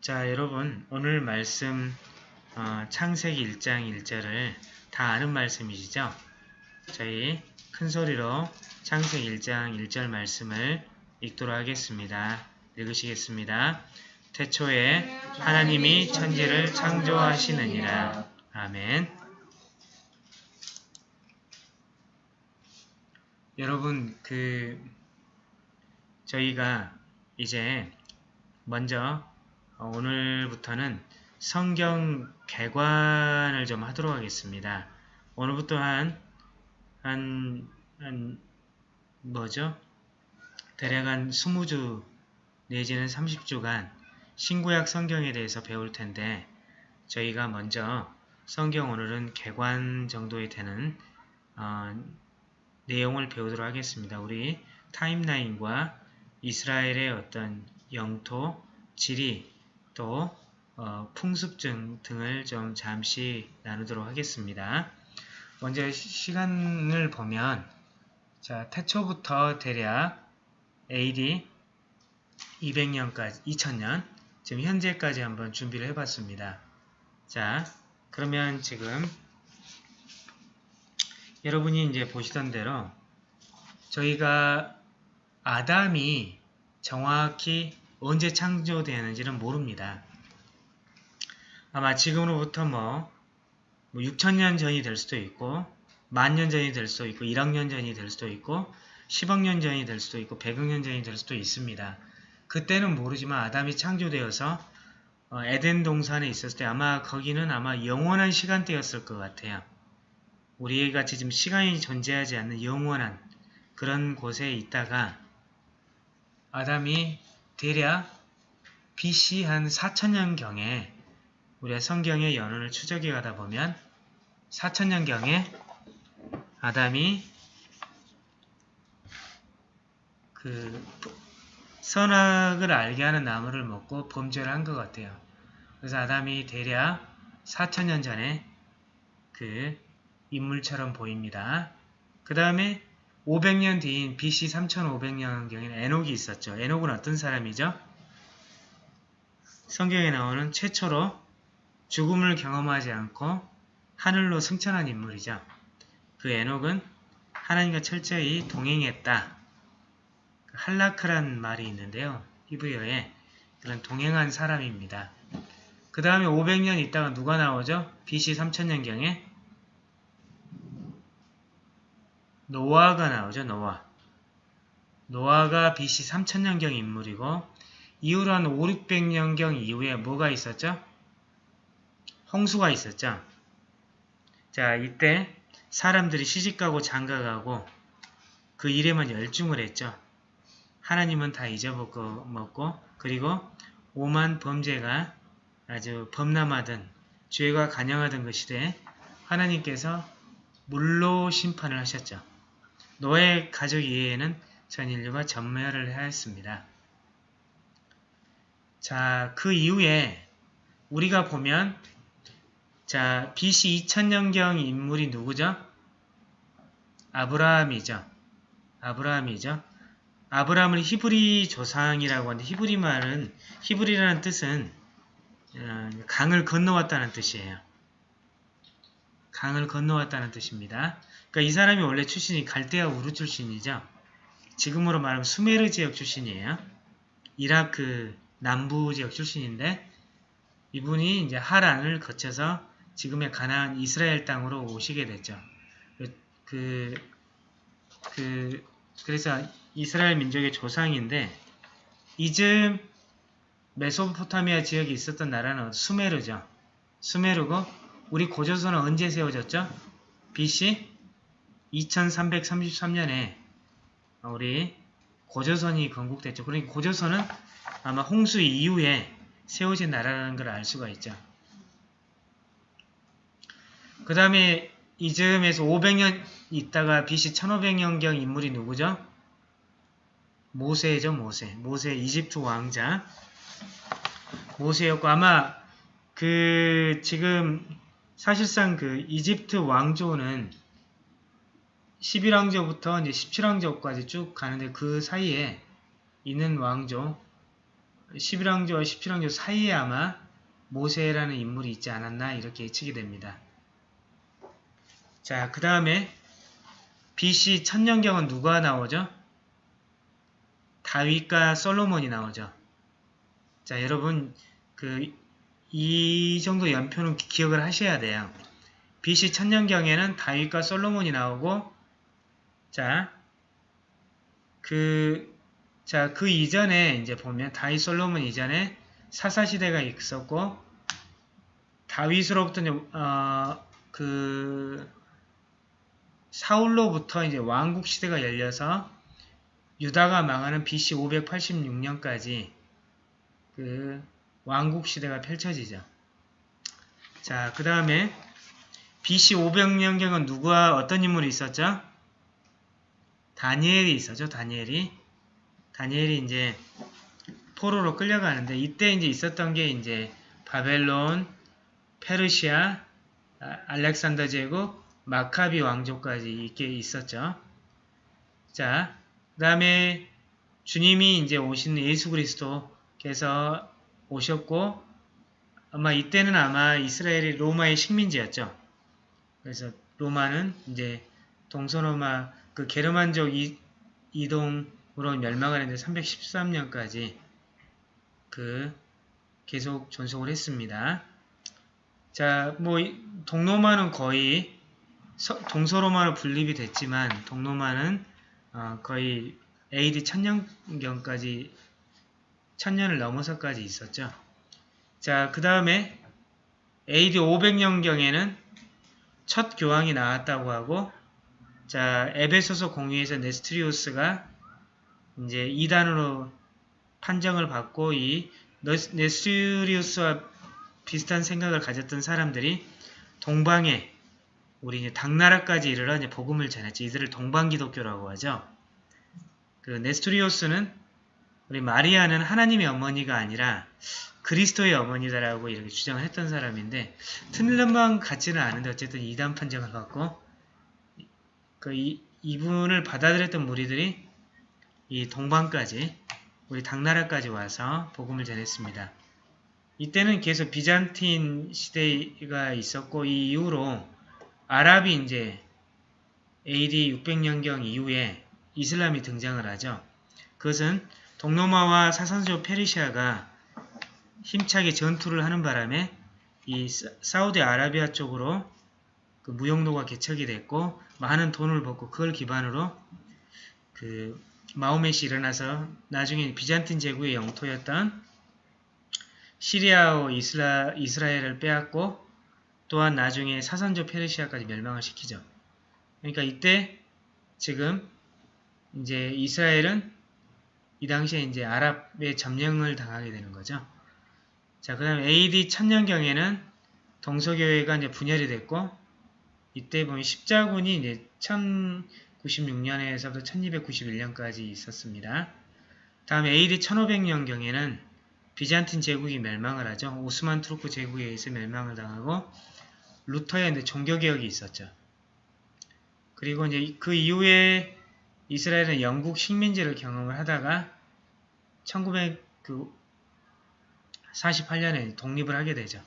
자, 여러분 오늘 말씀 어, 창세기 1장 1절을 다 아는 말씀이시죠? 저희 큰 소리로 창세기 1장 1절 말씀을 읽도록 하겠습니다. 읽으시겠습니다. 태초에 하나님이 천지를 창조하시느니라. 아멘. 여러분 그 저희가 이제 먼저 오늘부터는 성경 개관을 좀 하도록 하겠습니다. 오늘부터 한, 한, 한, 뭐죠? 대략 한 20주 내지는 30주간 신구약 성경에 대해서 배울 텐데 저희가 먼저 성경 오늘은 개관 정도에 되는 어, 내용을 배우도록 하겠습니다. 우리 타임라인과 이스라엘의 어떤 영토, 지리, 또 어, 풍습증 등을 좀 잠시 나누도록 하겠습니다. 먼저 시간을 보면 자 태초부터 대략 AD 200년까지 2000년 지금 현재까지 한번 준비를 해봤습니다. 자 그러면 지금 여러분이 이제 보시던 대로 저희가 아담이 정확히 언제 창조되었는지는 모릅니다. 아마 지금으로부터 뭐, 뭐 6천년 전이 될 수도 있고 만 년 전이 될 수도 있고 1억 년 전이 될 수도 있고 10억 년 전이 될 수도 있고 100억 년 전이 될 수도 있습니다. 그때는 모르지만 아담이 창조되어서 어, 에덴 동산에 있었을 때 아마 거기는 아마 영원한 시간대였을 것 같아요. 우리 같이 지금 시간이 존재하지 않는 영원한 그런 곳에 있다가 아담이 대략 BC 한 4천년경에 우리가 성경의 연원을 추적해 가다 보면 4천년경에 아담이 그 선악을 알게 하는 나무를 먹고 범죄를 한 것 같아요. 그래서 아담이 대략 4천년 전에 그 인물처럼 보입니다. 그 다음에 500년 뒤인 BC 3500년경에는 에녹이 있었죠. 에녹은 어떤 사람이죠? 성경에 나오는 최초로 죽음을 경험하지 않고 하늘로 승천한 인물이죠. 그 에녹은 하나님과 철저히 동행했다. 할라크란 말이 있는데요. 히브리어에 그런 동행한 사람입니다. 그 다음에 500년 있다가 누가 나오죠? BC 3000년경에 노아가 나오죠. 노아. 노아가 BC 3000년경 인물이고 이후로 한 5, 600년경 이후에 뭐가 있었죠? 홍수가 있었죠. 자, 이때 사람들이 시집가고 장가가고 그 일에만 열중을 했죠. 하나님은 다 잊어먹고 먹고 그리고 오만 범죄가 아주 범람하던 죄가 간영하던 그 시대에 하나님께서 물로 심판을 하셨죠. 노예 가족 이외에는 전 인류가 전멸을 하였습니다. 자, 그 이후에 우리가 보면 자, BC 2000년경 인물이 누구죠? 아브라함이죠. 아브라함이죠. 아브라함을 히브리 조상이라고 하는데 히브리 말은 히브리라는 뜻은 어, 강을 건너왔다는 뜻이에요. 강을 건너왔다는 뜻입니다. 그러니까 이 사람이 원래 출신이 갈대아 우르 출신이죠. 지금으로 말하면 수메르 지역 출신이에요. 이라크 남부 지역 출신인데 이분이 이제 하란을 거쳐서 지금의 가나안 이스라엘 땅으로 오시게 됐죠. 그, 그, 그래서 이스라엘 민족의 조상인데 이즈음 메소포타미아 지역에 있었던 나라는 수메르죠. 수메르고 우리 고조선은 언제 세워졌죠? BC 2333년에 우리 고조선이 건국됐죠. 그러니까 고조선은 아마 홍수 이후에 세워진 나라라는 걸 알 수가 있죠. 그 다음에 이 즈음에서 500년 있다가 BC 1500년경 인물이 누구죠? 모세죠, 모세. 모세, 이집트 왕자. 모세였고, 아마 그, 지금, 사실상 그 이집트 왕조는 11왕조부터 이제 17왕조까지 쭉 가는데 그 사이에 있는 왕조, 11왕조와 17왕조 사이에 아마 모세라는 인물이 있지 않았나 이렇게 예측이 됩니다. 자, 그 다음에 BC 천년경은 누가 나오죠? 다윗과 솔로몬이 나오죠. 자, 여러분 그 이 정도 연표는 기- 기억을 하셔야 돼요. BC 천년경에는 다윗과 솔로몬이 나오고 자, 그 자, 그 이전에 이제 보면 다윗 솔로몬 이전에 사사 시대가 있었고 다윗으로부터 이제 어, 그 사울로부터 이제 왕국 시대가 열려서 유다가 망하는 BC 586년까지 그 왕국 시대가 펼쳐지죠. 자, 그 다음에 BC 500년경은 누구와 어떤 인물이 있었죠? 다니엘이 있었죠. 다니엘이. 다니엘이 이제 포로로 끌려가는데 이때 이제 있었던 게 이제 바벨론, 페르시아, 아, 알렉산더 제국, 마카비 왕조까지 이게 있었죠. 자, 그 다음에 주님이 이제 오신 예수 그리스도께서 오셨고 아마 이때는 아마 이스라엘이 로마의 식민지였죠. 그래서 로마는 이제 동서로마 그 게르만족 이, 이동으로 멸망을 했는데 313년까지 그 계속 존속을 했습니다. 자, 뭐 이- 동로마는 거의 서- 동서로마로 분립이 됐지만 동로마는 어, 거의 AD 1000년경까지 1000년을 넘어서까지 있었죠. 자, 그 다음에 AD 500년경에는 첫 교황이 나왔다고 하고 자, 에베소서 공유에서 네스트리우스가 이제 이단으로 판정을 받고 이 네스- 네스트리우스와 비슷한 생각을 가졌던 사람들이 동방에 우리 이제 당나라까지 이르러 이제 복음을 전했죠. 이들을 동방기독교라고 하죠. 그 네스토리오스는 우리 마리아는 하나님의 어머니가 아니라 그리스도의 어머니다라고 이렇게 주장을 했던 사람인데 틀린 방 같지는 않은데 어쨌든 이단 판정을 받고 그 이, 이분을 받아들였던 무리들이 이 동방까지 우리 당나라까지 와서 복음을 전했습니다. 이때는 계속 비잔틴 시대가 있었고 이 이후로 아랍이 이제 AD 600년경 이후에 이슬람이 등장을 하죠. 그것은 동로마와 사산조 페르시아가 힘차게 전투를 하는 바람에 이 사- 사우디 아라비아 쪽으로 그 무용로가 개척이 됐고 많은 돈을 벌고 그걸 기반으로 그 마호멧이 일어나서 나중에 비잔틴 제국의 영토였던 시리아와 이스라, 이스라엘을 빼앗고 또한 나중에 사산조 페르시아까지 멸망을 시키죠. 그러니까 이때 지금 이제 이스라엘은 이 당시에 이제 아랍의 점령을 당하게 되는 거죠. 자, 그 다음 AD 1000년경에는 동서교회가 이제 분열이 됐고 이때 보면 십자군이 이제 1096년에서부터 1291년까지 있었습니다. 다음 AD 1500년경에는 비잔틴 제국이 멸망을 하죠. 오스만 투르크 제국에 의해서 멸망을 당하고 루터의 이제 종교개혁이 있었죠. 그리고 이제 그 이후에 이스라엘은 영국 식민지를 경험을 하다가 1948년에 독립을 하게 되죠.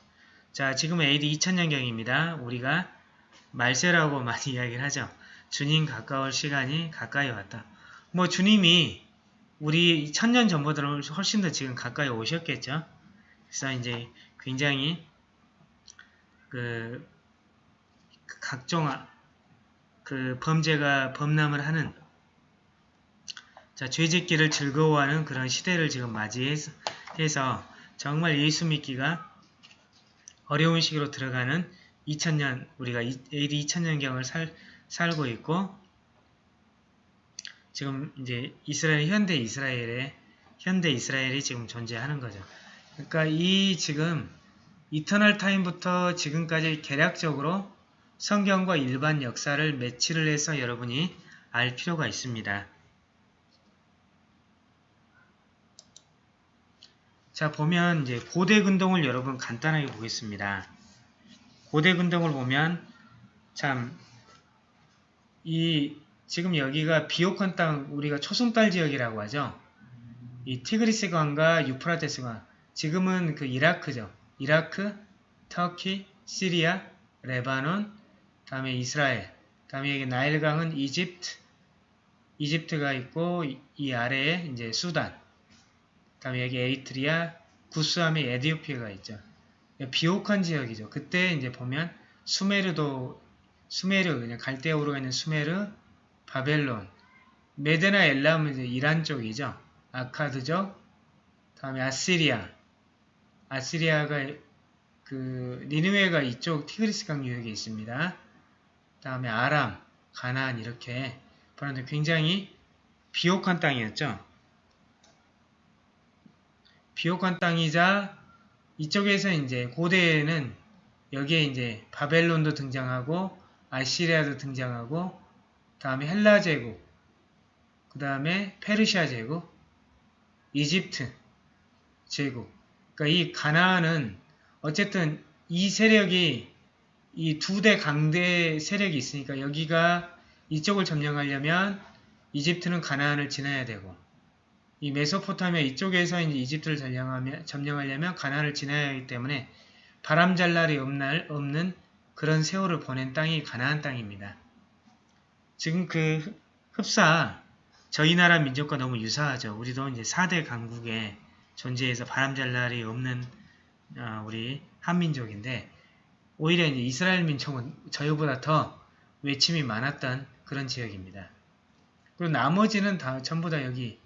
자, 지금은 AD 2000년경입니다. 우리가 말세라고 많이 이야기를 하죠. 주님 가까울 시간이 가까이 왔다. 뭐 주님이 우리 천년 전보다 훨씬 더 지금 가까이 오셨겠죠. 그래서 이제 굉장히 그 각종 아- 그 범죄가 범람을 하는 자 죄짓기를 즐거워하는 그런 시대를 지금 맞이해서 해서 정말 예수 믿기가 어려운 시기로 들어가는 2000년 우리가 이- AD 2000년경을 살, 살고 있고 지금 이제 이스라엘 현대 이스라엘의 현대 이스라엘이 지금 존재하는 거죠. 그러니까 이 지금 이터널 타임부터 지금까지 개략적으로 성경과 일반 역사를 매치를 해서 여러분이 알 필요가 있습니다. 자 보면 이제 고대 근동을 여러분 간단하게 보겠습니다. 고대 근동을 보면 참 이 지금 여기가 비옥한 땅 우리가 초승달 지역이라고 하죠. 이 티그리스 강과 유프라테스 강. 지금은 그 이라크죠. 이라크, 터키, 시리아, 레바논, 다음에 이스라엘, 다음에 여기 나일강은 이집트, 이집트가 있고 이, 이 아래에 이제 수단, 다음에 여기 에리트리아, 구스함에 에디오피아가 있죠. 비옥한 지역이죠. 그때 이제 보면 수메르도 수메르 그냥 갈대아우르가 있는 수메르, 바벨론, 메데나 엘람은 이제 이란 쪽이죠. 아카드죠. 다음에 아시리아, 아시리아가 그 니누에가 이쪽 티그리스 강 유역에 있습니다. 다음에 아람, 가나안 이렇게 보는데 굉장히 비옥한 땅이었죠. 비옥한 땅이자 이쪽에서 이제 고대에는 여기에 이제 바벨론도 등장하고 아시리아도 등장하고 다음에 헬라 제국 그 다음에 페르시아 제국 이집트 제국. 그러니까 이 가나안은 어쨌든 이 세력이 이 두 대 강대 세력이 있으니까 여기가 이쪽을 점령하려면 이집트는 가나안을 지나야 되고 이 메소포타미아 이쪽에서 이제 이집트를 점령하면, 점령하려면 가나안을 지나야 하기 때문에 바람잘 날이 없는 그런 세월을 보낸 땅이 가나안 땅입니다. 지금 그 흡사 저희 나라 민족과 너무 유사하죠. 우리도 이제 4대 강국에 존재해서 바람잘 날이 없는 어, 우리 한민족인데 오히려 이제 이스라엘 민족은 저희보다 더 외침이 많았던 그런 지역입니다. 그리고 나머지는 다 전부 다 여기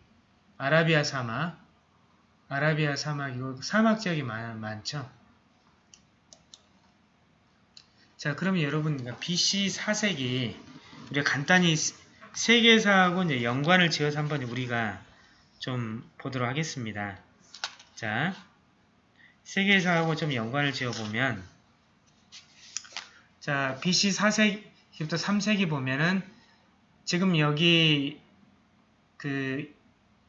아라비아 사막, 아라비아 사막이고 사막 지역이 많, 많죠. 자, 그러면 여러분 BC 4세기 우리가 간단히 세계사하고 이제 연관을 지어서 한번 우리가 좀 보도록 하겠습니다. 자, 세계사하고 좀 연관을 지어보면 자, BC 4세기부터 3세기 보면은 지금 여기 그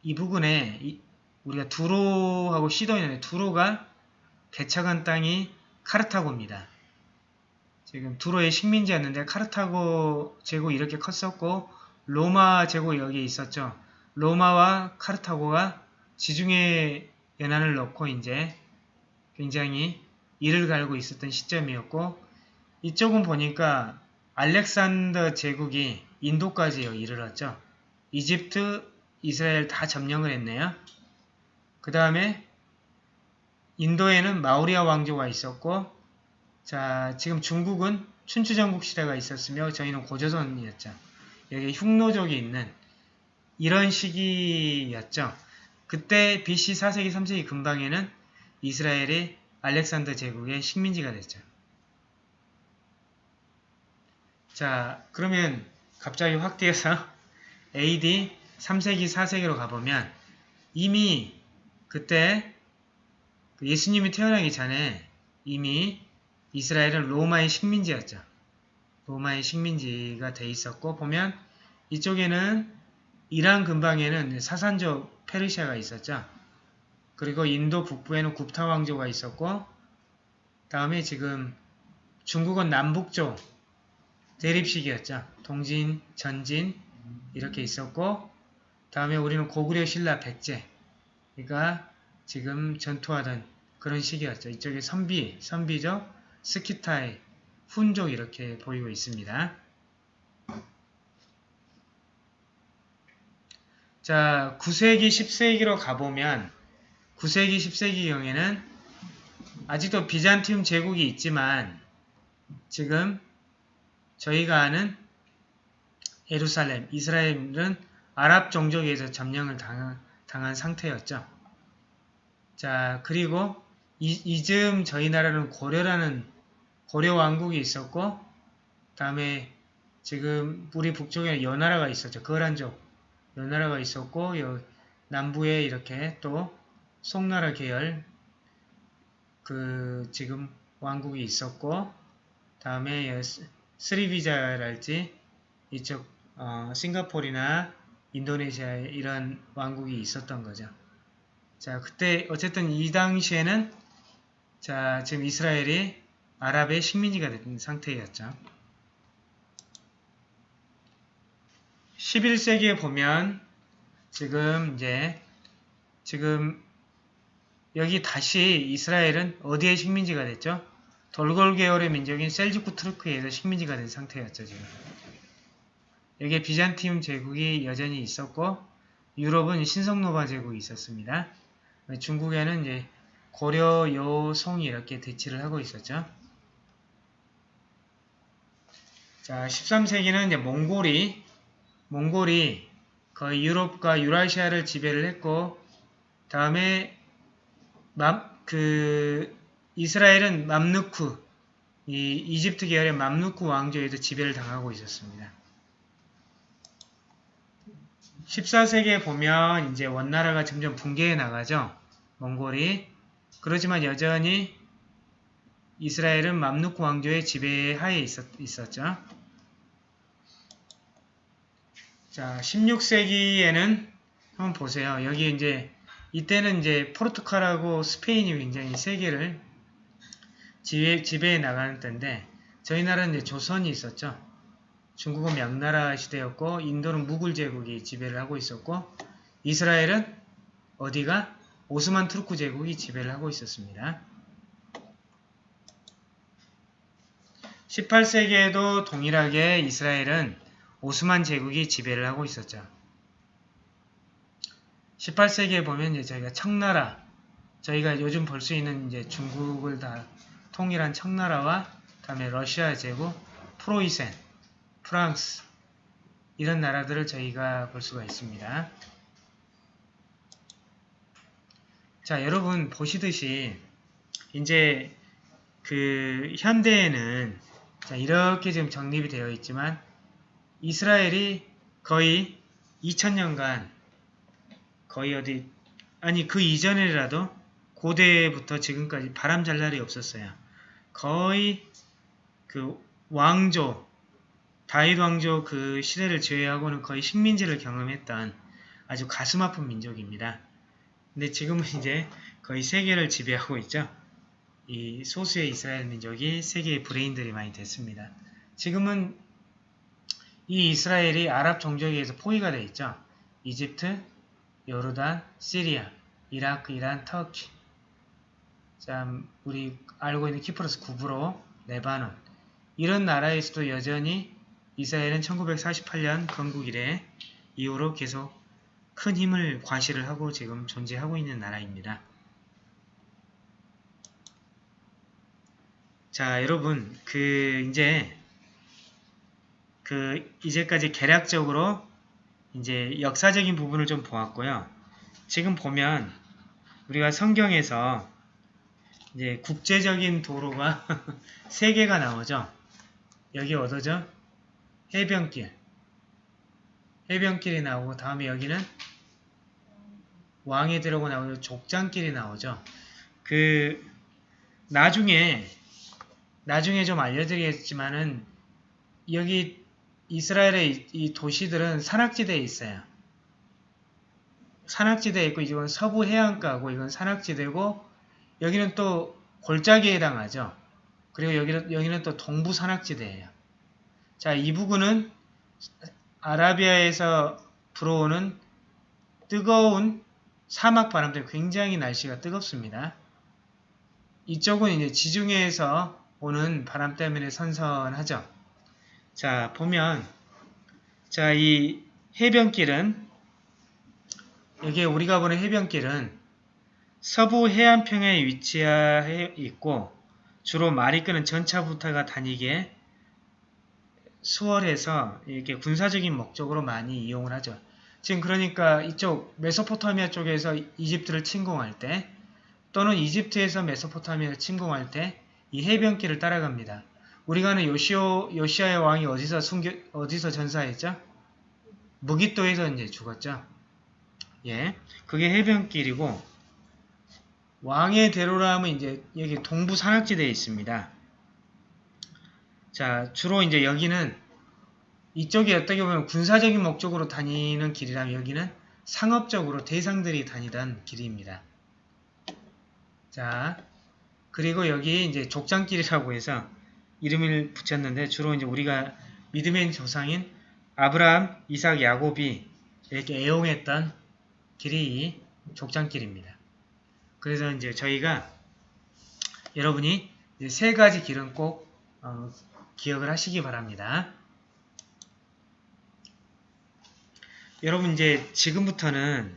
이 부분에 이, 우리가 두로하고 시도했는데 두로가 개척한 땅이 카르타고입니다. 지금 두로의 식민지였는데 카르타고 제국 이렇게 컸었고 로마 제국 여기 있었죠. 로마와 카르타고가 지중해 연안을 넣고 이제 굉장히 이를 갈고 있었던 시점이었고 이쪽은 보니까 알렉산더 제국이 인도까지 이르렀죠. 이집트, 이스라엘 다 점령을 했네요. 그 다음에 인도에는 마우리아 왕조가 있었고 자 지금 중국은 춘추전국 시대가 있었으며 저희는 고조선이었죠. 여기 흉노족이 있는 이런 시기였죠. 그때 BC 4세기 3세기 근방에는 이스라엘이 알렉산더 제국의 식민지가 됐죠. 자 그러면 갑자기 확 뛰어서 AD 3세기 4세기로 가보면 이미 그때 그 예수님이 태어나기 전에 이미 이스라엘은 로마의 식민지였죠. 로마의 식민지가 돼 있었고 보면 이쪽에는 이란 근방에는 사산족 페르시아가 있었죠. 그리고 인도 북부에는 굽타 왕조가 있었고 다음에 지금 중국은 남북조 대립식이었죠. 동진, 전진 이렇게 있었고 다음에 우리는 고구려 신라 백제 그러니까 지금 전투하던 그런 시기였죠. 이쪽에 선비, 선비죠. 스키타이, 훈족 이렇게 보이고 있습니다. 자, 9세기, 10세기로 가보면 9세기, 10세기 경에는 아직도 비잔티움 제국이 있지만 지금 저희가 아는 예루살렘, 이스라엘은 아랍 종족에 서 점령을 당한, 당한 상태였죠. 자, 그리고 이, 이즈음 저희 나라는 고려라는 고려 왕국이 있었고 다음에 지금 우리 북쪽에 연나라가 있었죠. 거란족 연나라가 있었고 남부에 이렇게 또 송나라 계열 그 지금 왕국이 있었고 다음에 스리비자랄지 이쪽 어, 싱가폴이나 인도네시아에 이런 왕국이 있었던 거죠. 자 그때 어쨌든 이 당시에는 자 지금 이스라엘이 아랍의 식민지가 된 상태였죠. 11세기에 보면 지금 이제 지금 여기 다시 이스라엘은 어디의 식민지가 됐죠? 돌골 계열의 민족인 셀주쿠 트루크에서 식민지가 된 상태였죠. 지금. 여기에 비잔티움 제국이 여전히 있었고 유럽은 신성노바 제국이 있었습니다. 중국에는 이제 고려, 요, 송이 이렇게 대치를 하고 있었죠. 자, 13세기는 이제 몽골이 몽골이 거의 유럽과 유라시아를 지배를 했고 다음에 맘 그 이스라엘은 맘누쿠 이 이집트 계열의 맘누쿠 왕조에도 지배를 당하고 있었습니다. 14세기에 보면 이제 원나라가 점점 붕괴해 나가죠. 몽골이. 그렇지만 여전히 이스라엘은 맘누쿠 왕조의 지배 하에 있었, 있었죠. 자, 16세기에는 한번 보세요. 여기 이제 이때는 이제 포르투갈하고 스페인이 굉장히 세계를 지배, 지배해 나가는 때인데 저희 나라는 이제 조선이 있었죠. 중국은 명나라 시대였고 인도는 무굴 제국이 지배를 하고 있었고 이스라엘은 어디가 오스만 투르크 제국이 지배를 하고 있었습니다. 18세기에도 동일하게 이스라엘은 오스만 제국이 지배를 하고 있었죠. 18세기에 보면 이제 저희가 청나라, 저희가 요즘 볼 수 있는 이제 중국을 다 통일한 청나라와 다음에 러시아 제국, 프로이센, 프랑스 이런 나라들을 저희가 볼 수가 있습니다. 자, 여러분 보시듯이 이제 그 현대에는 자, 이렇게 지금 정립이 되어 있지만 이스라엘이 거의 2000년간 거의 어디 아니 그 이전에라도 고대부터 지금까지 바람 잘 날이 없었어요. 거의 그 왕조 다윗 왕조 그 시대를 제외하고는 거의 식민지를 경험했던 아주 가슴 아픈 민족입니다. 근데 지금은 이제 거의 세계를 지배하고 있죠. 이 소수의 이스라엘 민족이 세계의 브레인들이 많이 됐습니다. 지금은 이 이스라엘이 아랍 종족에 의해서 포위가 되어 있죠. 이집트, 요르단, 시리아, 이라크, 이란, 터키 참 우리 알고 있는 키프로스 구브로, 레바논 이런 나라에서도 여전히 이스라엘은 1948년 건국 이래 이후로 계속 큰 힘을 과시를 하고 지금 존재하고 있는 나라입니다. 자, 여러분, 그, 이제, 그, 이제까지 개략적으로 이제 역사적인 부분을 좀 보았고요. 지금 보면 우리가 성경에서 이제 국제적인 도로가 세 개가 나오죠. 여기 어디죠? 해변길 해변길이 나오고 다음에 여기는 왕에 들어고 나오고 족장길이 나오죠. 그 나중에 나중에 좀 알려드리겠지만은 여기 이스라엘의 이 도시들은 산악지대에 있어요. 산악지대에 있고 이건 서부 해안가고 이건 산악지대고 여기는 또 골짜기에 해당하죠. 그리고 여기는, 여기는 또 동부 산악지대예요. 자, 이 부근은 아라비아에서 불어오는 뜨거운 사막 바람 때문에 굉장히 날씨가 뜨겁습니다. 이쪽은 이제 지중해에서 오는 바람 때문에 선선하죠. 자, 보면 자, 이 해변길은 여기에 우리가 보는 해변길은 서부 해안평에 위치해 있고 주로 말이 끄는 전차부터가 다니기에 수월해서 이렇게 군사적인 목적으로 많이 이용을 하죠. 지금 그러니까 이쪽 메소포타미아 쪽에서 이집트를 침공할 때 또는 이집트에서 메소포타미아를 침공할 때 이 해변길을 따라갑니다. 우리가 아는 요시오, 요시아의 왕이 어디서 숨겨, 어디서 전사했죠? 무기또에서 이제 죽었죠. 예. 그게 해변길이고, 왕의 대로라 하면 이제 여기 동부 산악지대에 있습니다. 자, 주로 이제 여기는 이쪽이 어떻게 보면 군사적인 목적으로 다니는 길이라면 여기는 상업적으로 대상들이 다니던 길입니다. 자, 그리고 여기 이제 족장길이라고 해서 이름을 붙였는데 주로 이제 우리가 믿음의 조상인 아브라함, 이삭, 야곱이 이렇게 애용했던 길이 족장길입니다. 그래서 이제 저희가 여러분이 이제 세 가지 길은 꼭 어, 기억을 하시기 바랍니다. 여러분 이제 지금부터는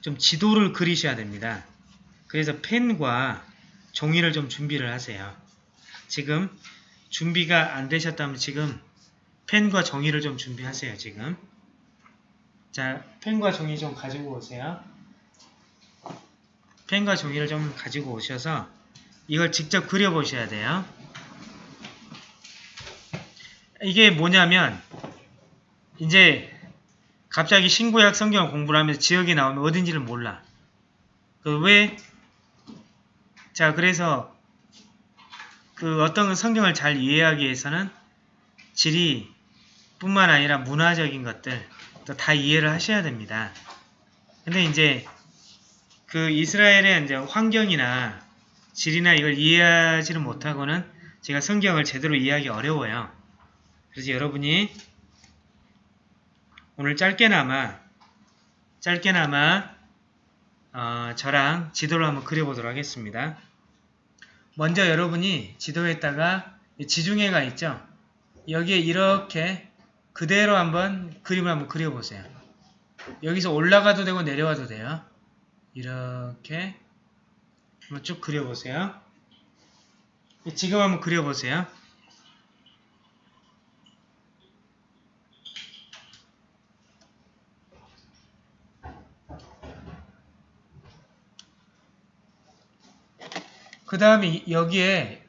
좀 지도를 그리셔야 됩니다. 그래서 펜과 종이를 좀 준비를 하세요. 지금 준비가 안 되셨다면 지금 펜과 종이를 좀 준비하세요. 지금 자 펜과 종이 좀 가지고 오세요. 펜과 종이를 좀 가지고 오셔서 이걸 직접 그려보셔야 돼요. 이게 뭐냐면 이제 갑자기 신구약 성경을 공부를 하면서 지역이 나오면 어딘지를 몰라. 그 왜? 자 그래서 그 어떤 성경을 잘 이해하기 위해서는 지리 뿐만 아니라 문화적인 것들 또다 이해를 하셔야 됩니다. 근데 이제 그 이스라엘의 이제 환경이나 지리나 이걸 이해하지를 못하고는 제가 성경을 제대로 이해하기 어려워요. 그래서 여러분이 오늘 짧게나마 짧게나마 어, 저랑 지도를 한번 그려보도록 하겠습니다. 먼저 여러분이 지도에다가 지중해가 있죠. 여기에 이렇게 그대로 한번 그림을 한번 그려보세요. 여기서 올라가도 되고 내려와도 돼요. 이렇게 한번 쭉 그려보세요. 지금 한번 그려보세요. 그 다음에 여기에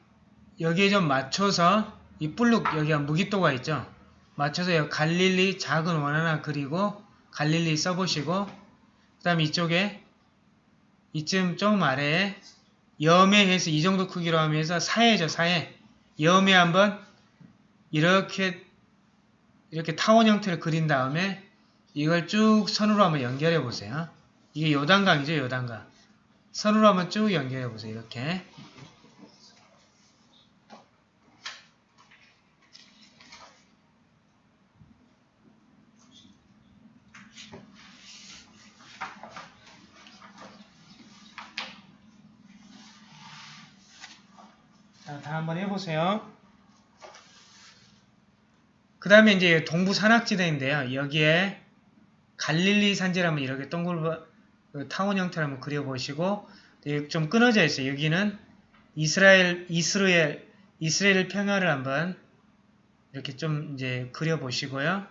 여기에 좀 맞춰서 이 뿔룩 여기가 무기또가 있죠. 맞춰서 여기 갈릴리 작은 원 하나 그리고 갈릴리 써보시고 그 다음에 이쪽에 이쯤 좀 아래에 염해해서 이 정도 크기로 하면서 사해죠 사해 염해 한번 이렇게 이렇게 타원 형태를 그린 다음에 이걸 쭉 선으로 한번 연결해 보세요. 이게 요단강이죠 요단강 선으로 한번 쭉 연결해 보세요. 이렇게 자, 다 한번 해보세요. 그 다음에 이제 동부 산악지대인데요. 여기에 갈릴리 한번 이렇게 동글 그 타원 형태를 한번 그려보시고 좀 끊어져 있어요. 여기는 이스라엘 이스라엘 이스라엘 평야를 한번 이렇게 좀 이제 그려보시고요.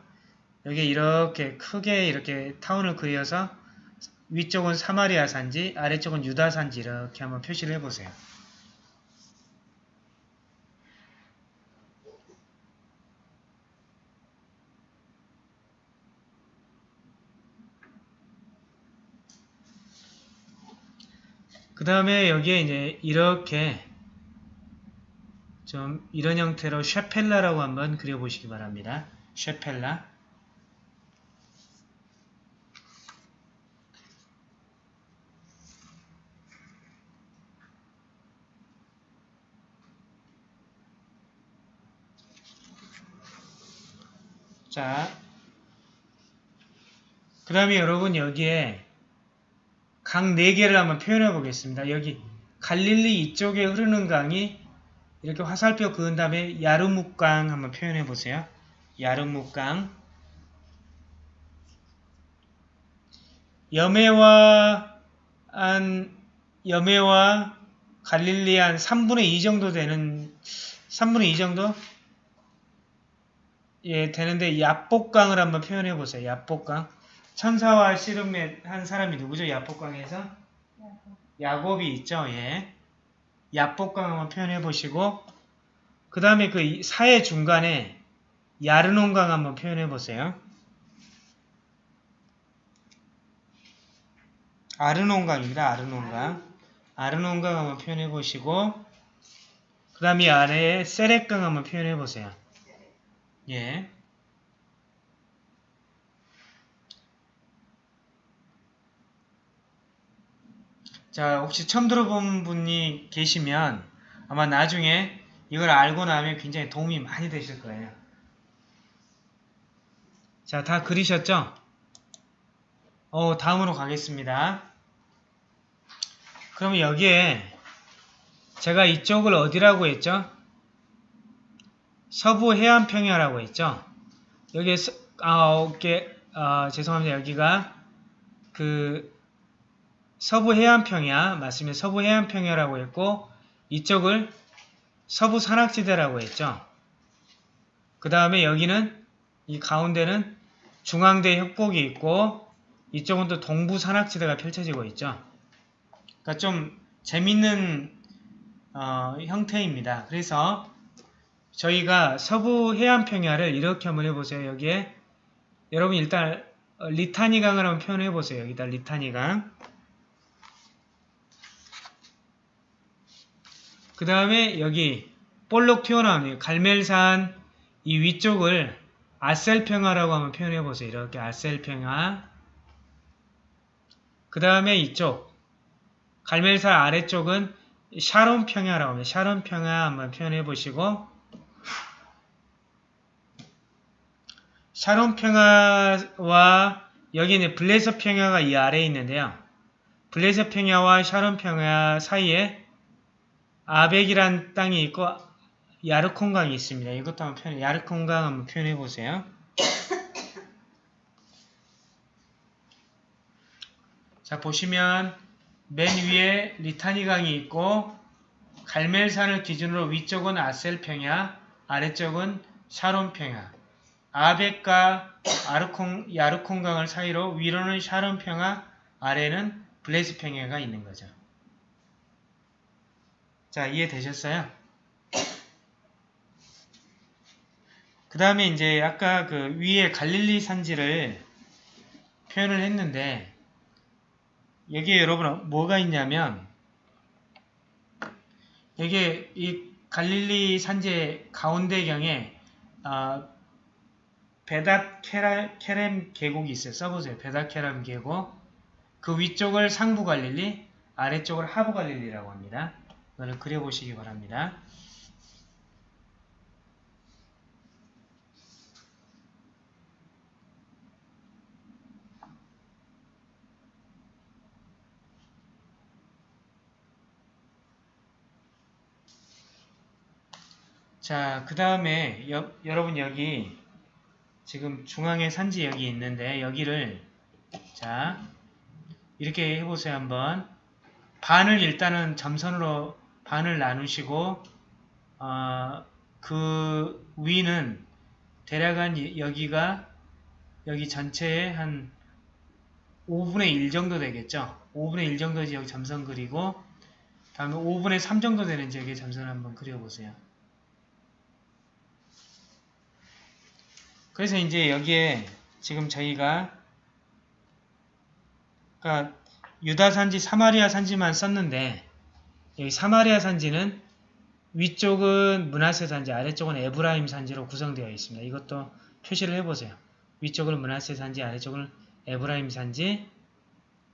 여기 이렇게 크게 이렇게 타원을 그려서 위쪽은 사마리아 산지, 아래쪽은 유다 산지 이렇게 한번 표시를 해보세요. 그 다음에 여기에 이제 이렇게 좀 이런 형태로 쉐펠라라고 한번 그려보시기 바랍니다. 쉐펠라 자, 그 다음에 여러분 여기에 강 4개를 한번 표현해 보겠습니다. 여기 갈릴리 이쪽에 흐르는 강이 이렇게 화살표 그은 다음에 야르묵강 한번 표현해 보세요. 야르묵강 여매와 한 여매와 갈릴리 한 3분의 2 정도 되는 3분의 2 정도 예 되는데 야복강을 한번 표현해 보세요. 야복강 천사와 씨름의 한 사람이 누구죠? 야복강에서? 야곱이 있죠. 예. 야복강 한번 표현해 보시고 그 다음에 그 사해 중간에 야르논강 한번 표현해 보세요. 아르논강입니다. 아르논강. 아르논강 한번 표현해 보시고 그 다음에 아래에 세렉강 한번 표현해 보세요. 예. 자, 혹시 처음 들어본 분이 계시면 아마 나중에 이걸 알고 나면 굉장히 도움이 많이 되실 거예요. 자, 다 그리셨죠? 어, 다음으로 가겠습니다. 그러면 여기에 제가 이쪽을 어디라고 했죠? 서부 해안평야라고 했죠? 여기에 서, 아, 오케이. 아, 죄송합니다. 여기가 그 서부 해안 평야 맞습니다. 서부 해안 평야라고 했고 이쪽을 서부 산악지대라고 했죠. 그 다음에 여기는 이 가운데는 중앙대 협곡이 있고 이쪽은 또 동부 산악지대가 펼쳐지고 있죠. 그러니까 좀 재밌는 어, 형태입니다. 그래서 저희가 서부 해안 평야를 이렇게 한번 해보세요. 여기에 여러분 일단 리타니강을 한번 표현해 보세요. 여기다 리타니강. 그 다음에 여기 볼록 튀어나오는 갈멜산 이 위쪽을 아셀평화라고 한번 표현해 보세요. 이렇게 아셀평화. 그 다음에 이쪽 갈멜산 아래쪽은 샤론평야라고 합니다. 샤론평야 한번 표현해 보시고 샤론평야와 여기 는 블레서 평야가 이 아래에 있는데요. 블레서 평야와 샤론 평야 사이에 아벡이란 땅이 있고 야르콘강이 있습니다. 이것도 한번 표현, 야르콘강 한번 표현해 보세요. 자 보시면 맨 위에 리타니강이 있고 갈멜산을 기준으로 위쪽은 아셀평야, 아래쪽은 샤론평야, 아벡과 아르콩, 야르콘강을 사이로 위로는 샤론평야, 아래는 블레스평야가 있는 거죠. 자 이해되셨어요? 그 다음에 이제 아까 그 위에 갈릴리 산지를 표현을 했는데 여기에 여러분 뭐가 있냐면 여기에 이 갈릴리 산지의 가운데경에 어, 베닷 케렘 계곡이 있어요. 써보세요. 베닷 케렘 계곡 그 위쪽을 상부 갈릴리 아래쪽을 하부 갈릴리라고 합니다. 이거를 그려보시기 바랍니다. 자, 그 다음에 여러분 여기 지금 중앙에 산지 여기 있는데 여기를 자 이렇게 해보세요 한번 반을 일단은 점선으로 반을 나누시고 어, 그 위는 대략 한 여기가 여기 전체에 한 5분의 1 정도 되겠죠? 5분의 1 정도 여기 점선 그리고 다음에 5분의 3 정도 되는지 여기 점선 한번 그려보세요. 그래서 이제 여기에 지금 저희가 그러니까 유다 산지, 사마리아 산지만 썼는데 여기 사마리아 산지는 위쪽은 문하세 산지, 아래쪽은 에브라임 산지로 구성되어 있습니다. 이것도 표시를 해보세요. 위쪽은 문하세 산지, 아래쪽은 에브라임 산지.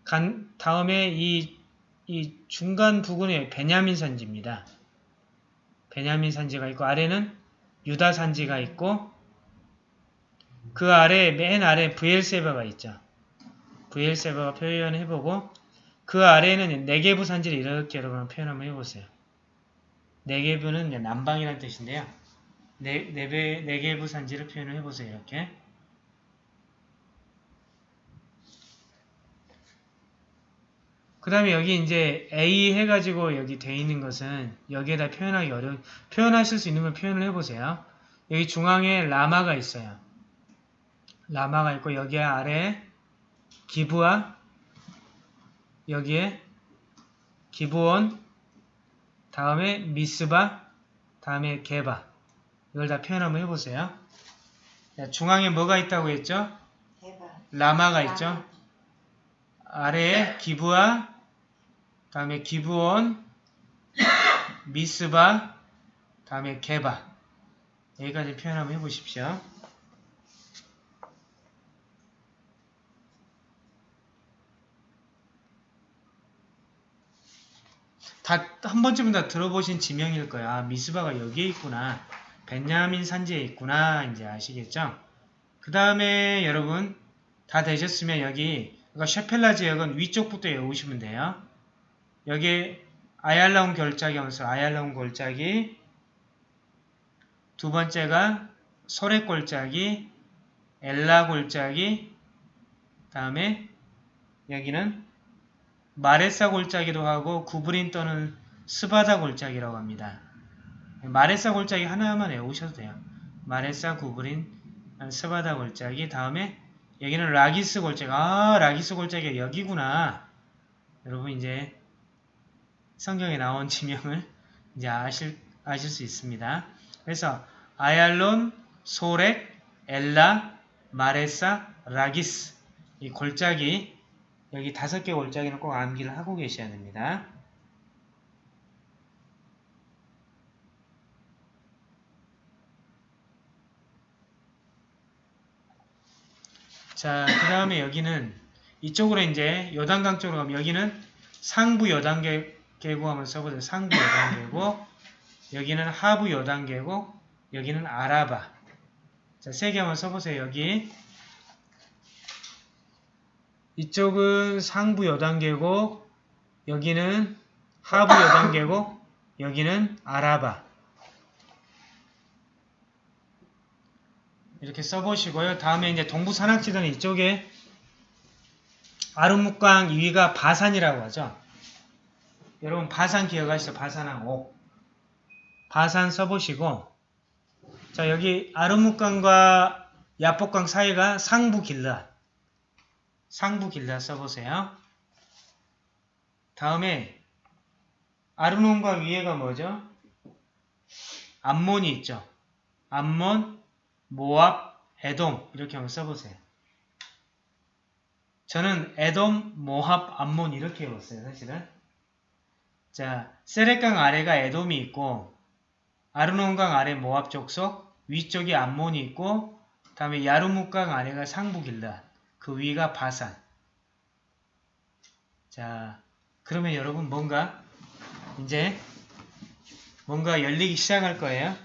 간 다음에 이, 이 중간 부근에 베냐민 산지입니다. 베냐민 산지가 있고 아래는 유다 산지가 있고 그 아래 맨 아래 브엘세바가 있죠. 브엘세바가 표현해보고 그 아래에는 네개부 산지를 이렇게 여러분 표현 한번 해보세요. 네개부는 남방이라는 뜻인데요. 네, 네배, 네개부 산지를 표현을 해보세요. 이렇게. 그 다음에 여기 이제 A 해가지고 여기 돼 있는 것은 여기에다 표현하기 어려 표현하실 수 있는 걸 표현을 해보세요. 여기 중앙에 라마가 있어요. 라마가 있고 여기 아래 기부와 여기에 기부원 다음에 미스바 다음에 개바 이걸 다 표현 한번 해보세요. 중앙에 뭐가 있다고 했죠? 라마가 있죠? 아래에 기부와 다음에 기부원 미스바 다음에 개바 여기까지 표현 한번 해보십시오. 다 한 번쯤은 다 들어보신 지명일 거야. 아, 미스바가 여기에 있구나. 벤야민 산지에 있구나. 이제 아시겠죠? 그 다음에 여러분 다 되셨으면 여기 그러니까 셰펠라 지역은 위쪽부터 외우시면 돼요. 여기 아얄라운 결짝이 하면서 아얄라운 골짜기 두 번째가 소레 골짜기 엘라 골짜기 다음에 여기는 마레사 골짜기도 하고 구브린 또는 스바다 골짜기라고 합니다. 마레사 골짜기 하나만 외우셔도 돼요. 마레사 구브린 스바다 골짜기 다음에 여기는 라기스 골짜기 아 라기스 골짜기가 여기구나 여러분 이제 성경에 나온 지명을 이제 아실, 아실 수 있습니다. 그래서 아얄론, 소렉, 엘라, 마레사, 라기스 이 골짜기 여기 다섯 개 골짜기는 꼭 암기를 하고 계셔야 됩니다. 자, 그 다음에 여기는 이쪽으로 이제 요단강 쪽으로 가면 여기는 상부 요단계곡 한번 써보세요. 상부 요단계곡 여기는 하부 요단계곡 여기는 아라바 자, 세 개 한번 써보세요. 여기 이쪽은 상부 요단계곡 여기는 하부 요단계곡 여기는 아라바 이렇게 써보시고요. 다음에 이제 동부 산악지대는 이쪽에 아르묵강 위가 바산이라고 하죠. 여러분 바산 기억하시죠? 바산항 옥. 바산 써보시고 자 여기 아르묵강과 야복강 사이가 상부 길라 상부 길라 써보세요. 다음에 아르논강 위에가 뭐죠? 암몬이 있죠. 암몬, 모압, 에돔 이렇게 한번 써보세요. 저는 에돔, 모압, 암몬 이렇게 해봤어요. 사실은. 자, 세렉강 아래가 에돔이 있고 아르논강 아래 모압 족속 위쪽이 암몬이 있고 다음에 야르묵강 아래가 상북일라 그 위가 바산 자 그러면 여러분 뭔가 이제 뭔가 열리기 시작할 거예요.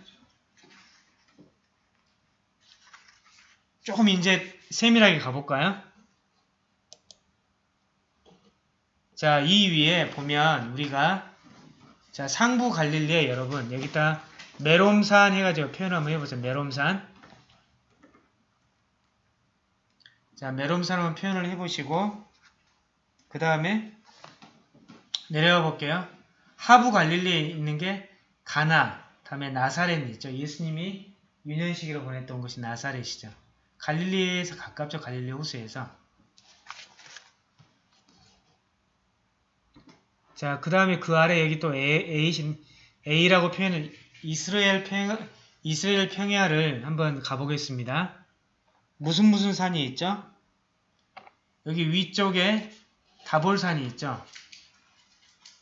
조금 이제 세밀하게 가볼까요? 자, 이 위에 보면 우리가 자, 상부 갈릴리에 여러분 여기다 메롬산 해가지고 표현 한번 해보세요. 메롬산 자, 한번 표현을 해보시고 그 다음에 내려가 볼게요. 하부 갈릴리에 있는 게 가나, 다음에 나사렛 있죠. 예수님이 유년시기로 보냈던 곳이 나사렛이죠. 갈릴리에서 가깝죠. 갈릴리 호수에서. 자, 그 다음에 그 아래 여기 또 A, A라고 표현을 이스라엘 평 이스라엘 평야를 한번 가보겠습니다. 무슨 무슨 산이 있죠? 여기 위쪽에 다볼산이 있죠.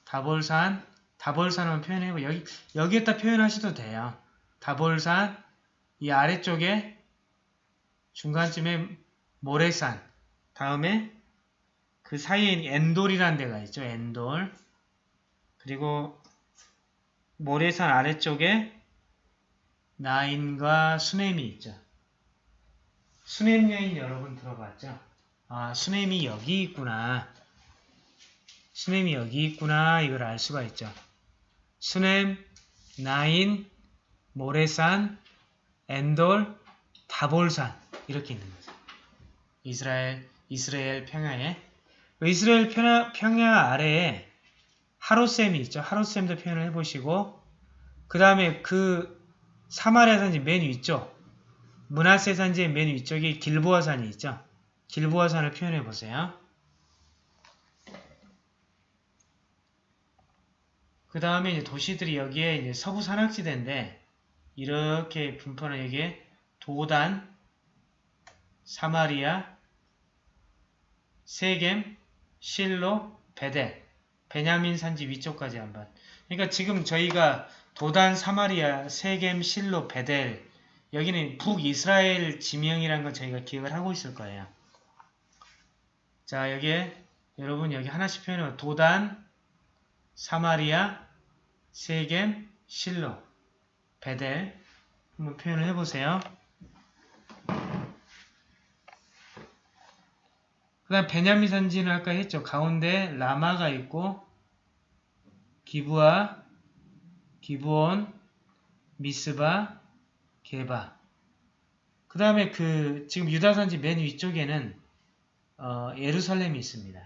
다볼산, 다볼산을 표현해보 여기 여기에다 표현하셔도 돼요. 다볼산 이 아래쪽에 중간쯤에 모래산 다음에 그 사이에 엔돌이라는 데가 있죠. 엔돌 그리고 모래산 아래쪽에 나인과 수넴이 있죠. 수넴 여인 여러분 들어봤죠? 아 수넴이 여기 있구나. 수넴이 여기 있구나 이걸 알 수가 있죠. 수넴, 나인, 모래산, 엔돌, 다볼산 이렇게 있는 거죠. 이스라엘, 이스라엘 평야에 그 이스라엘 평야, 평야 아래에 하루셈이 있죠. 하루셈도 표현을 해보시고 그 다음에 그 사마리아 산지 맨 위쪽 문하세 산지의 맨 위쪽에 길보아 산이 있죠. 길보아 산을 표현해 보세요. 그 다음에 이제 도시들이 여기에 이제 서부 산악지대인데 이렇게 분포는 여기에 도단, 사마리아, 세겜, 실로, 베델, 베냐민 산지 위쪽까지 한번. 그러니까 지금 저희가 도단, 사마리아, 세겜, 실로, 베델 여기는 북이스라엘 지명이라는 걸 저희가 기억을 하고 있을 거예요. 자 여기에 여러분 여기 하나씩 표현해 도단, 사마리아, 세겜, 실로, 베델 한번 표현을 해보세요. 그 다음 베냐민 산지는 아까 했죠. 가운데 라마가 있고 기부아, 기부온, 미스바, 게바. 그 다음에 그 지금 유다산지 맨 위쪽에는 어, 예루살렘이 있습니다.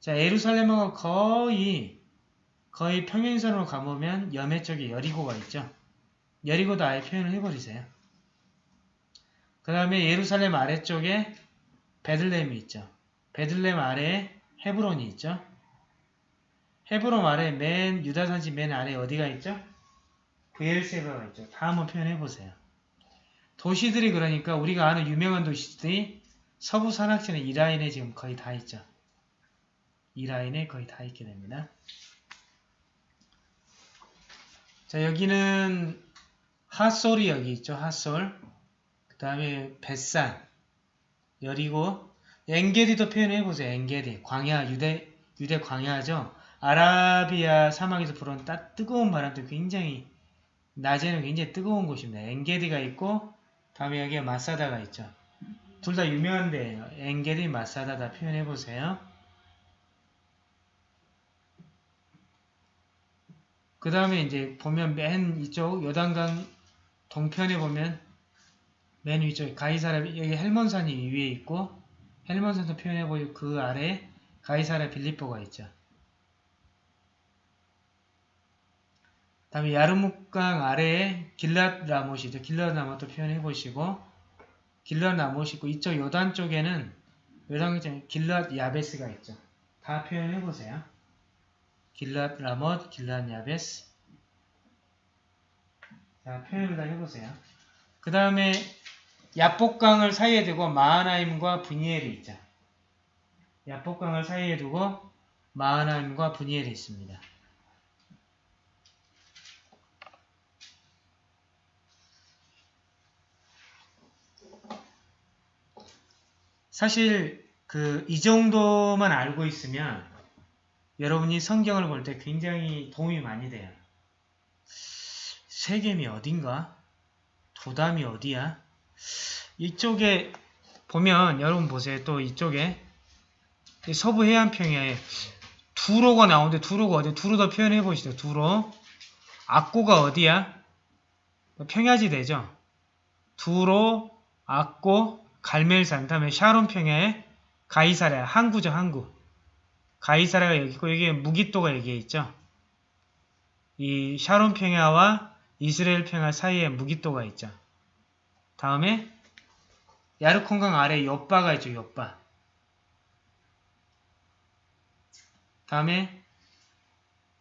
자, 예루살렘하고 거의 거의 평행선으로 가보면 여매 쪽에 여리고가 있죠. 여리고도 아예 표현을 해버리세요. 그 다음에 예루살렘 아래쪽에 베들레헴이 있죠. 베들레헴 아래에 헤브론이 있죠. 헤브론 아래 맨 유다산지 맨 아래 어디가 있죠? 베엘세바가 있죠. 다 한번 표현해 보세요. 도시들이 그러니까 우리가 아는 유명한 도시들이 서부 산악지는 이 라인에 지금 거의 다 있죠. 이 라인에 거의 다 있게 됩니다. 자 여기는 핫솔이 여기 있죠. 핫솔. 그 다음에 벳산, 여리고 엔게디도 표현해보세요. 엔게디. 광야, 유대, 유대 광야죠. 아라비아 사막에서 불어온 따, 뜨거운 바람도 굉장히 낮에는 굉장히 뜨거운 곳입니다. 엔게디가 있고 다음에 여기에 마사다가 있죠. 둘 다 유명한 데예요. 엔게디, 마사다 다 표현해 보세요. 그 다음에 이제 보면 맨 이쪽 요단강 동편에 보면 맨 위쪽에 가이사라 여기 헬몬산이 위에 있고 헬몬산도 표현해 보이고 그 아래에 가이사라 빌리포가 있죠. 다음에 야르묵강 아래에 길랏 라못이죠. 길랏 라못도 표현해 보시고 길랏 라못이 있고 이쪽 요단 쪽에는 요단 쪽에 길랏 야베스가 있죠. 다 표현해 보세요. 길랏 라못, 길랏 야베스 자, 표현을 다 해보세요. 그 다음에 야복강을 사이에 두고 마하나임과 분이엘이 있죠. 야복강을 사이에 두고 마하나임과 분이엘이 있습니다. 사실 그 이 정도만 알고 있으면 여러분이 성경을 볼 때 굉장히 도움이 많이 돼요. 세겜이 어딘가? 도담이 어디야? 이쪽에 보면 여러분 보세요. 또 이쪽에 서부 해안평야에 두로가 나오는데 두로가 어디? 두로도 표현해 보시죠. 두로. 악고가 어디야? 평야지대죠. 두로, 악고, 갈멜산, 다음에 샤론 평야에 가이사랴, 항구죠, 항구. 가이사랴가 여기 있고 여기에 무기또가 여기에 있죠. 이 샤론 평야와 이스라엘 평야 사이에 무기또가 있죠. 다음에 야르콘강 아래 옆바가 있죠. 옆바. 다음에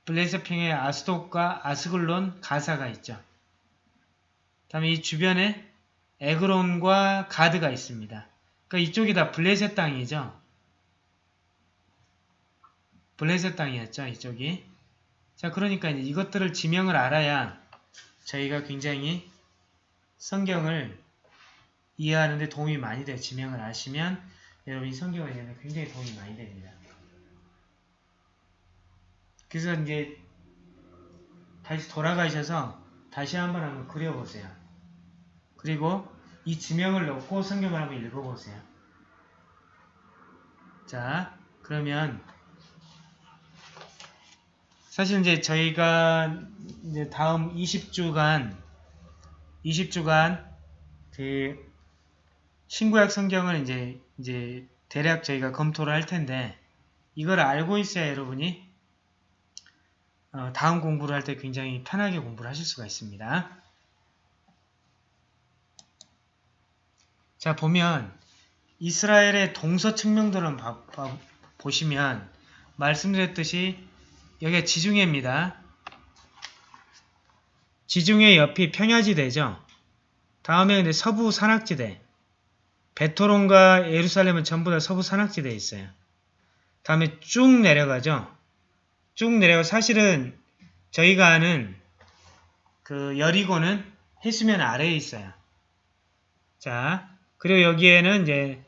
블레셋평의 아스돗과 아스글론 가사가 있죠. 다음에 이 주변에 에그론과 가드가 있습니다. 그러니까 이쪽이 다 블레셋 땅이죠. 블레셋 땅이었죠. 이쪽이. 자, 그러니까 이것들을 지명을 알아야 저희가 굉장히 성경을 이해하는데 도움이 많이 돼요. 지명을 아시면 여러분이 성경을 이해하는 데 굉장히 도움이 많이 됩니다. 그래서 이제 다시 돌아가셔서 다시 한번 한번 그려보세요. 그리고 이 지명을 넣고 성경을 한번 읽어보세요. 자, 그러면 사실 이제 저희가 이제 다음 20주간 20주간 그 신구약 성경을 이제 이제 대략 저희가 검토를 할 텐데 이걸 알고 있어야 여러분이 어, 다음 공부를 할 때 굉장히 편하게 공부를 하실 수가 있습니다. 자 보면 이스라엘의 동서 측면들은 보시면 말씀드렸듯이 여기가 지중해입니다. 지중해 옆이 평야지대죠. 다음에 이제 서부 산악지대. 베토론과 예루살렘은 전부 다 서부 산악지대에 있어요. 다음에 쭉 내려가죠. 쭉 내려가 사실은 저희가 아는 그 여리고는 해수면 아래에 있어요. 자, 그리고 여기에는 이제,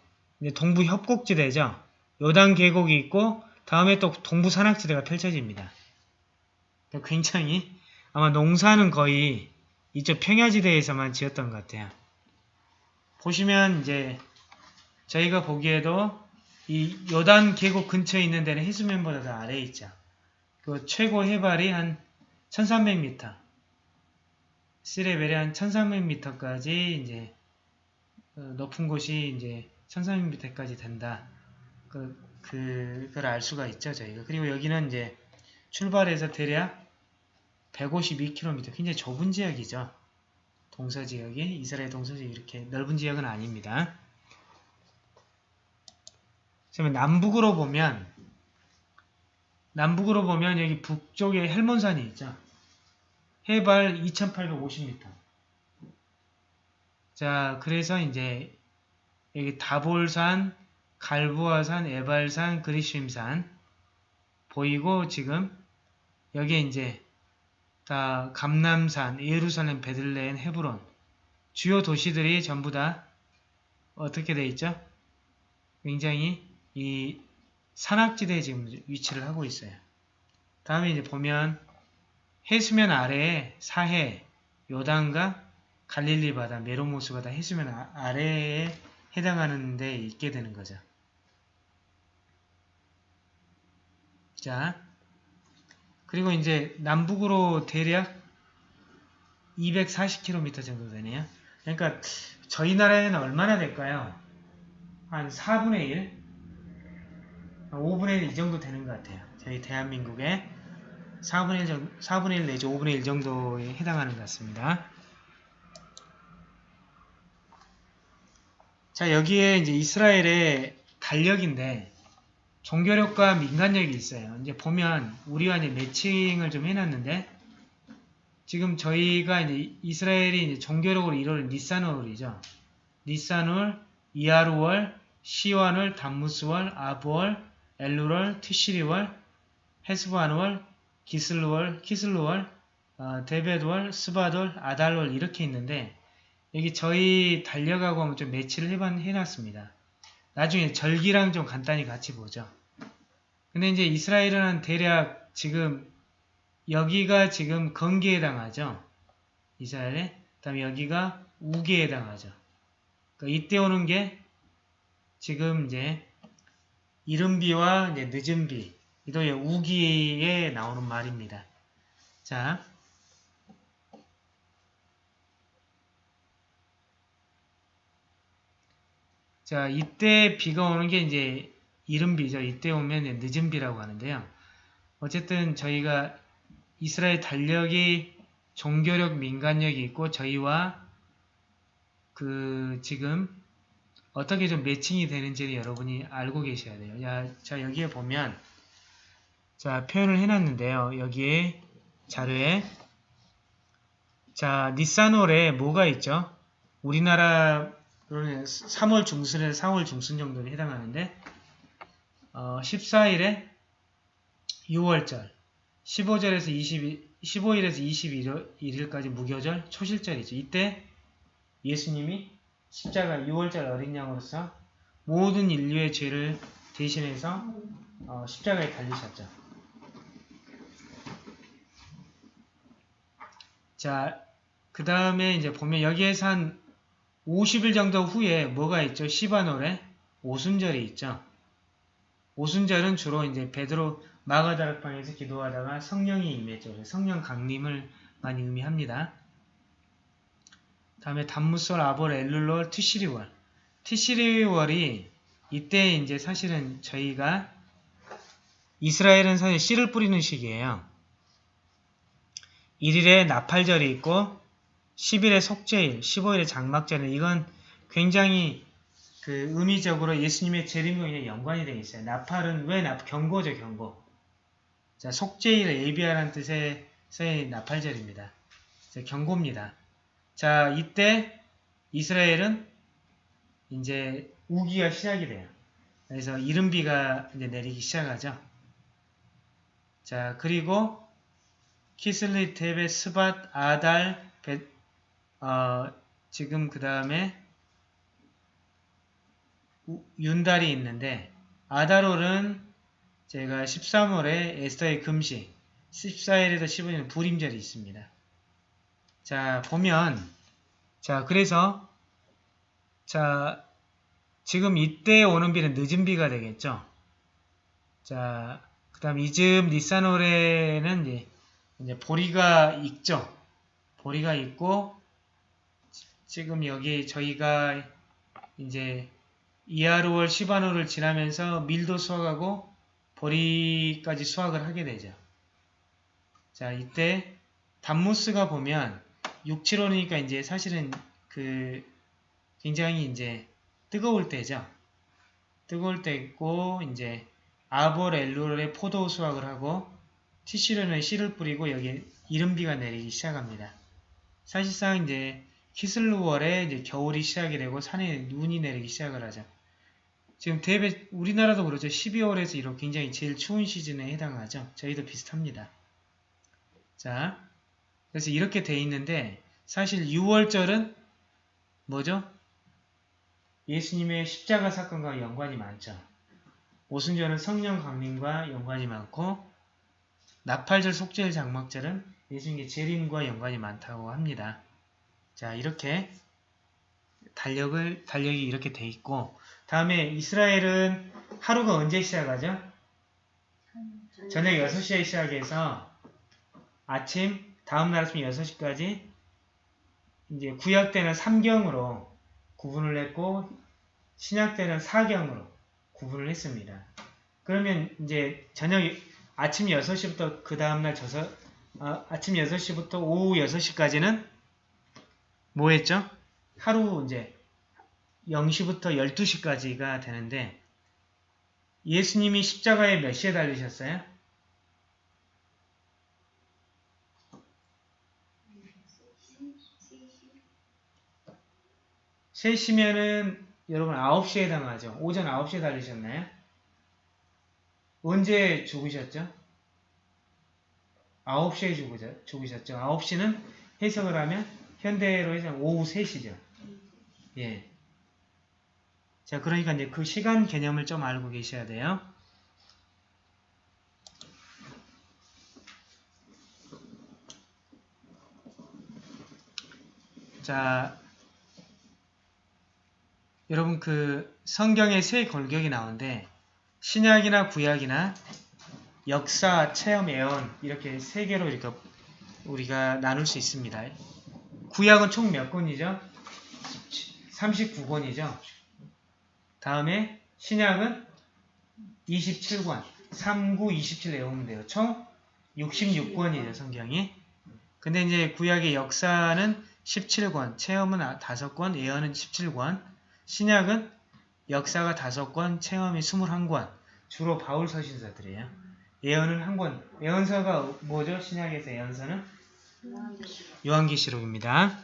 동부 협곡지대죠. 요단 계곡이 있고 다음에 또 동부 산악지대가 펼쳐집니다. 굉장히 아마 농사는 거의 이쪽 평야지대에서만 지었던 것 같아요. 보시면 이제 저희가 보기에도 이 요단 계곡 근처에 있는 데는 해수면보다 더 아래에 있죠. 그 최고 해발이 한 1300m. 시레벨이 한 1300m까지 이제 어, 높은 곳이 이제 1300m까지 된다. 그, 그걸 알 수가 있죠, 저희가. 그리고 여기는 이제 출발해서 대략 152km, 굉장히 좁은 지역이죠. 동서 지역이, 이스라엘 동서 지역 이렇게 넓은 지역은 아닙니다. 그러면 남북으로 보면, 남북으로 보면 여기 북쪽에 헬몬산이 있죠. 해발 2850m. 자, 그래서 이제 여기 다볼산, 갈부아산, 에발산, 그리심산 보이고 지금 여기에 이제 다 감남산, 예루살렘, 베들레헴, 헤브론 주요 도시들이 전부 다 어떻게 돼 있죠? 굉장히 이 산악지대에 지금 위치를 하고 있어요. 다음에 이제 보면 해수면 아래에 사해, 요단과 갈릴리 바다, 메로모스가 다 해수면 아, 아래에 해당하는 데 있게 되는 거죠. 자, 그리고 이제 남북으로 대략 240km 정도 되네요. 그러니까 저희 나라에는 얼마나 될까요? 한 4분의 1? 5분의 1 이 정도 되는 것 같아요. 저희 대한민국에 4분의 1, 정도, 4분의 1 내지 5분의 1 정도에 해당하는 것 같습니다. 자, 여기에 이제 이스라엘의 달력인데 종교력과 민간력이 있어요. 이제 보면 우리와 이제 매칭을 좀 해놨는데 지금 저희가 이제 이스라엘이 이제 종교력으로 이루는 니산월이죠. 니산월, 이하루월, 시완월, 담무스월, 아부월, 엘루월, 티시리월, 헤스바안월, 기슬루월, 키슬루월, 어, 데베드월, 스바돌, 아달월 이렇게 있는데 여기 저희 달력하고 한번 좀 매치를 해놨습니다. 나중에 절기랑 좀 간단히 같이 보죠. 근데 이제 이스라엘은 대략 지금 여기가 지금 건기에 해당하죠. 이스라엘에. 그 다음에 여기가 우기에 해당하죠. 그러니까 이때 오는 게 지금 이제 이른비와 이제 늦은비, 이도 우기에 나오는 말입니다. 자, 자, 이때 비가 오는 게 이제 이른비죠. 이때 오면 늦은비라고 하는데요. 어쨌든 저희가 이스라엘 달력이 종교력, 민간력이 있고 저희와 그 지금 어떻게 좀 매칭이 되는지를 여러분이 알고 계셔야 돼요. 야, 자 여기에 보면 자 표현을 해놨는데요. 여기에 자료에 자 니산월에 뭐가 있죠? 우리나라 3월 중순에서 4월 중순 정도에 해당하는데 어, 14일에 6월절 15절에서 22, 15일에서 21일까지 무교절 초실절이죠. 이때 예수님이 십자가 6월절 어린 양으로서 모든 인류의 죄를 대신해서 어, 십자가에 달리셨죠. 자, 그 다음에 이제 보면 여기에서 한 50일 정도 후에 뭐가 있죠? 시바노래 오순절이 있죠. 오순절은 주로 이제 베드로 마가다락방에서 기도하다가 성령이 임했죠. 성령 강림을 많이 의미합니다. 다음에 단무솔, 아볼, 엘룰롤, 티시리월. 티시리월이 이때 이제 사실은 저희가 이스라엘은 사실 씨를 뿌리는 시기예요. 1일에 나팔절이 있고 10일에 속죄일, 15일에 장막절일 이건 굉장히 그 의미적으로 예수님의 재림과 연관이 되어 있어요. 나팔은 왜 나, 경고죠, 경고. 자, 속죄일을 예비하라는 뜻의 나팔절입니다. 자, 경고입니다. 자, 이때 이스라엘은 이제 우기가 시작이 돼요. 그래서 이른비가 이제 내리기 시작하죠. 자, 그리고 키슬리, 테베, 스밧, 아달, 베, 어, 지금 그 다음에 윤달이 있는데 아다롤은 제가 13월에 에스터의 금식 14일에서 15일은 불임절이 있습니다. 자 보면 자 그래서 자 지금 이때 오는 비는 늦은 비가 되겠죠. 자, 그 다음 이즈음 니사노레는 이제, 이제 보리가 있죠. 보리가 있고, 지금 여기 저희가 이제 이하루월 시바노를 지나면서 밀도 수확하고 보리까지 수확을 하게 되죠. 자, 이때 단무스가 보면 6, 7월이니까 이제 사실은 그 굉장히 이제 뜨거울 때죠. 뜨거울 때고 이제 아볼 엘루의 포도 수확을 하고 티슈련에 씨를 뿌리고 여기 이른비가 내리기 시작합니다. 사실상 이제 키슬루월에 이제 겨울이 시작이 되고 산에 눈이 내리기 시작을 하죠. 지금 대배 우리나라도 그렇죠. 12월에서 이렇게 굉장히 제일 추운 시즌에 해당하죠. 저희도 비슷합니다. 자, 그래서 이렇게 돼 있는데 사실 6월절은 뭐죠? 예수님의 십자가 사건과 연관이 많죠. 오순절은 성령 강림과 연관이 많고 나팔절, 속죄일, 장막절은 예수님의 재림과 연관이 많다고 합니다. 자, 이렇게 달력을 달력이 이렇게 돼 있고 다음에 이스라엘은 하루가 언제 시작하죠? 저녁 6시에 시작해서 아침 다음 날 아침 6시까지 이제 구약 때는 3경으로 구분을 했고 신약 때는 4경으로 구분을 했습니다. 그러면 이제 저녁 아침 6시부터 그 다음날 저서 아, 아침 6시부터 오후 6시까지는 뭐 했죠? 하루 이제 0시부터 12시까지가 되는데 예수님이 십자가에 몇 시에 달리셨어요? 세시면은 여러분 9시에 해당하죠. 오전 9시에 달리셨나요? 언제 죽으셨죠? 9시에 죽으셨, 죽으셨죠. 9시는 해석을 하면 현대로 해서 오후 3시죠. 예. 자, 그러니까 이제 그 시간 개념을 좀 알고 계셔야 돼요. 자, 여러분 그 성경에 세 골격이 나오는데 신약이나 구약이나 역사, 체험, 예언 이렇게 세 개로 이렇게 우리가 나눌 수 있습니다. 구약은 총 몇 권이죠? 39권이죠. 다음에 신약은 27권, 3, 9, 27 외우면 돼요. 총 66권이에요, 성경이. 근데 이제 구약의 역사는 17권, 체험은 5권, 예언은 17권, 신약은 역사가 5권, 체험이 21권, 주로 바울 서신서들이에요. 예언은 한 권. 예언서가 뭐죠? 신약에서 예언서는? 요한계시록입니다.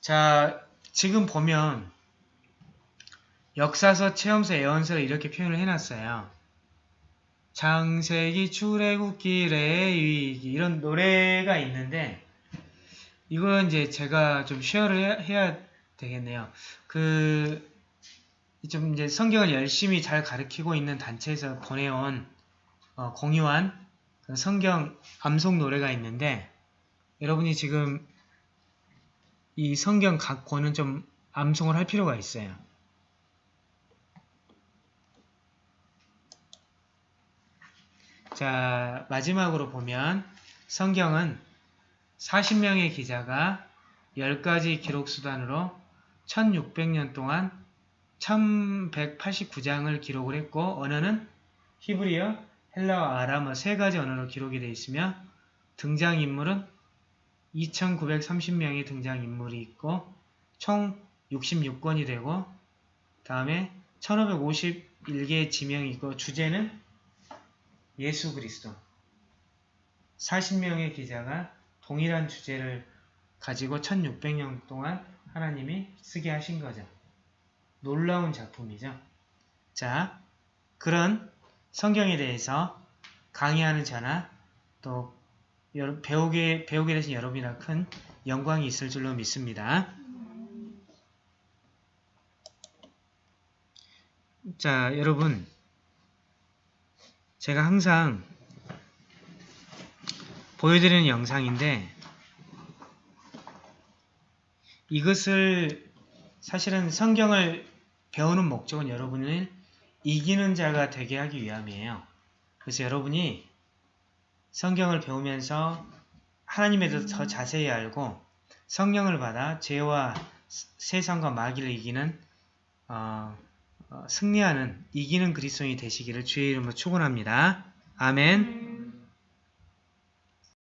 자, 지금 보면 역사서, 체험서, 예언서를 이렇게 표현을 해놨어요. 창세기, 출애굽기, 레위기 이런 노래가 있는데 이건 이제 제가 좀 쉐어를 해야 되겠네요. 그, 좀 이제 성경을 열심히 잘 가르치고 있는 단체에서 보내온, 어, 공유한 그 성경 암송 노래가 있는데, 여러분이 지금 이 성경 각 권은 좀 암송을 할 필요가 있어요. 자, 마지막으로 보면 성경은 40명의 기자가 10가지 기록 수단으로 1600년 동안 1189장을 기록을 했고 언어는 히브리어, 헬라어, 아람어 세 가지 언어로 기록이 되어 있으며 등장인물은 2930명의 등장인물이 있고 총 66권이 되고 다음에 1551개의 지명이 있고 주제는 예수 그리스도 40명의 기자가 동일한 주제를 가지고 1600년 동안 하나님이 쓰게 하신 거죠. 놀라운 작품이죠. 자, 그런 성경에 대해서 강의하는 저나 또 배우게, 배우게 되신 여러분이나 큰 영광이 있을 줄로 믿습니다. 자, 여러분. 제가 항상 보여드리는 영상인데 이것을 사실은 성경을 배우는 목적은 여러분을 이기는 자가 되게 하기 위함이에요. 그래서 여러분이 성경을 배우면서 하나님에 대해서 더 자세히 알고 성령을 받아 죄와 세상과 마귀를 이기는 어, 어, 승리하는 이기는 그리스도인이 되시기를 주의 이름으로 축원합니다. 아멘.